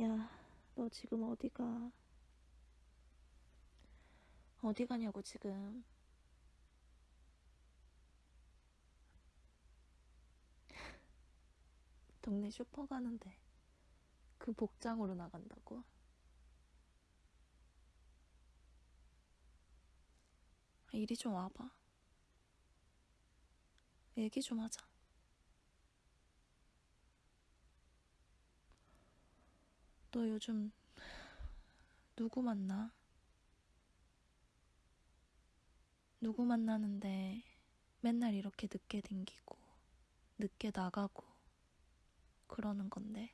야, 너 지금 어디가? 어디 가냐고, 지금. 동네 슈퍼 가는데 그 복장으로 나간다고? 아, 이리 좀 와봐. 얘기 좀 하자. 너 요즘 누구 만나? 누구 만나는데 맨날 이렇게 늦게 댕기고 늦게 나가고 그러는 건데.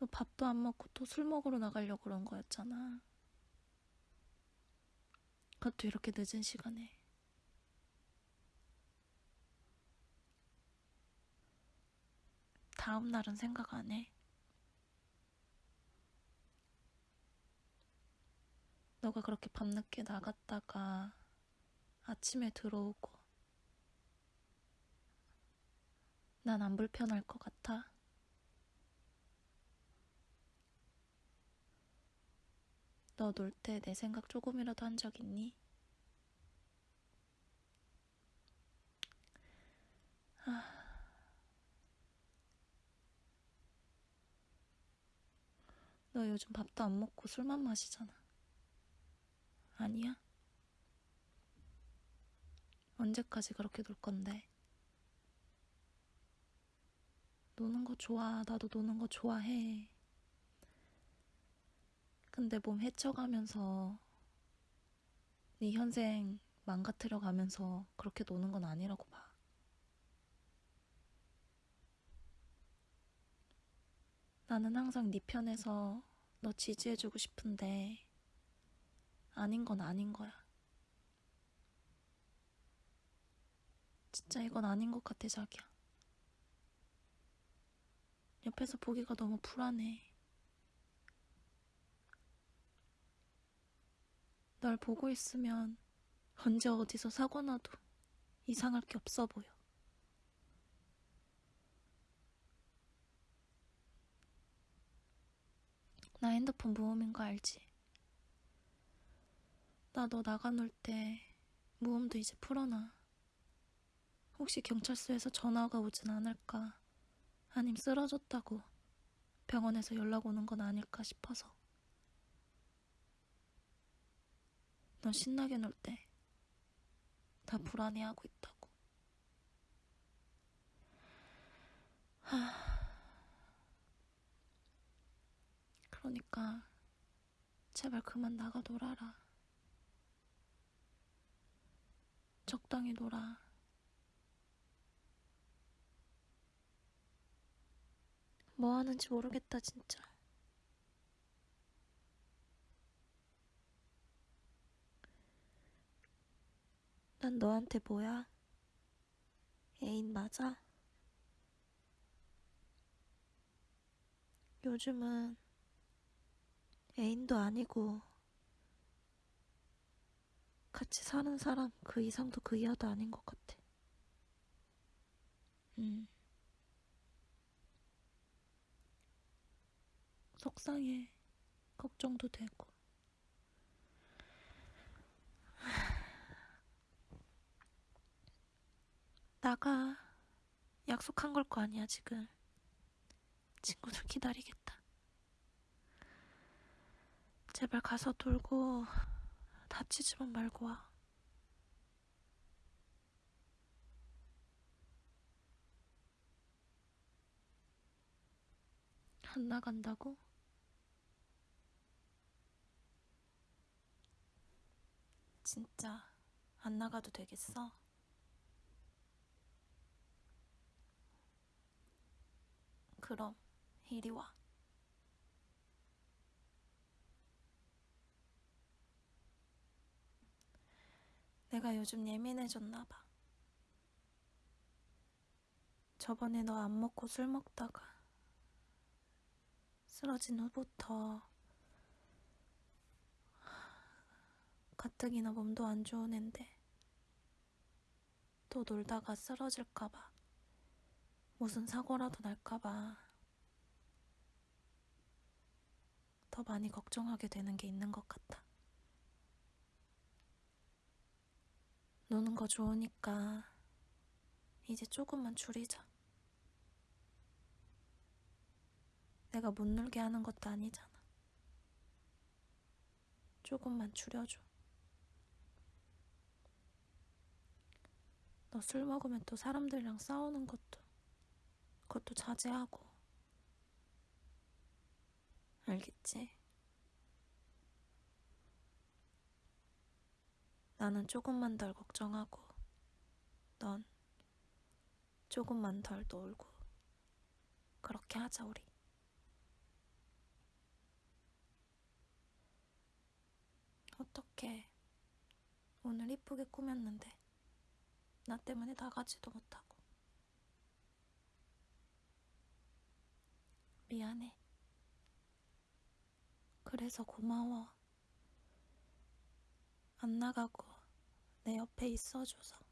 너 밥도 안 먹고 또 술 먹으러 나가려고 그런 거였잖아. 그것도 이렇게 늦은 시간에. 다음 날은 생각 안 해. 너가 그렇게 밤늦게 나갔다가 아침에 들어오고 난 안 불편할 것 같아. 너 놀 때 내 생각 조금이라도 한 적 있니? 너 요즘 밥도 안 먹고 술만 마시잖아. 아니야? 언제까지 그렇게 놀 건데? 노는 거 좋아. 나도 노는 거 좋아해. 근데 몸 헤쳐가면서 네 현생 망가뜨려 가면서 그렇게 노는 건 아니라고 봐. 나는 항상 네 편에서 너 지지해주고 싶은데 아닌 건 아닌 거야. 진짜 이건 아닌 것 같아, 자기야. 옆에서 보기가 너무 불안해. 널 보고 있으면 언제 어디서 사고 나도 이상할 게 없어 보여. 나 핸드폰 무음인 거 알지? 나 너 나가 놀 때 무음도 이제 풀어놔. 혹시 경찰서에서 전화가 오진 않을까? 아님 쓰러졌다고 병원에서 연락 오는 건 아닐까 싶어서. 넌 신나게 놀때다 불안해하고 있다고. 그러니까 제발 그만 나가 놀아라. 적당히 놀아. 뭐 하는지 모르겠다, 진짜. 난 너한테 뭐야? 애인 맞아? 요즘은 애인도 아니고 같이 사는 사람 그 이상도 그 이하도 아닌 것 같아. 음. 속상해. 걱정도 되고. 나가. 약속한 걸 거 아니야, 지금. 친구들 기다리겠다. 제발 가서 돌고 다치지만 말고 와. 안 나간다고? 진짜 안 나가도 되겠어? 그럼 이리 와. 내가 요즘 예민해졌나 봐. 저번에 너 안 먹고 술 먹다가 쓰러진 후부터 가뜩이나 몸도 안 좋은 앤데 또 놀다가 쓰러질까봐, 무슨 사고라도 날까봐 더 많이 걱정하게 되는 게 있는 것 같아. 노는 거 좋으니까 이제 조금만 줄이자. 내가 못 놀게 하는 것도 아니잖아. 조금만 줄여줘. 너 술 먹으면 또 사람들이랑 싸우는 것도, 그것도 자제하고. 알겠지? 나는 조금만 덜 걱정하고, 넌 조금만 덜 놀고. 그렇게 하자, 우리. 어떡해. 오늘 이쁘게 꾸몄는데, 나 때문에 나가지도 못하고. 미안해. 그래서 고마워. 안 나가고 내 옆에 있어줘서.